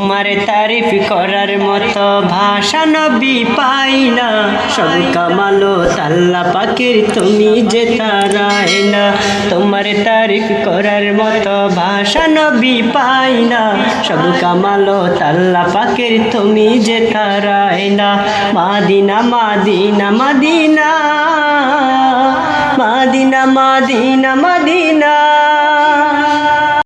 তোমার তারিফ করার মতো ভাষা নবী পাই না। সব কামালো তাল্লা পাখির, তুমি যে তারাই না। তোমার তারিফ করার মতো ভাষা নবী পাই না। সব কামালো তাল্লা পাখির, তুমি যে না। মাদিনা মাদিনা মাদিনা। মাদিনা মাদিনা মাদিনা।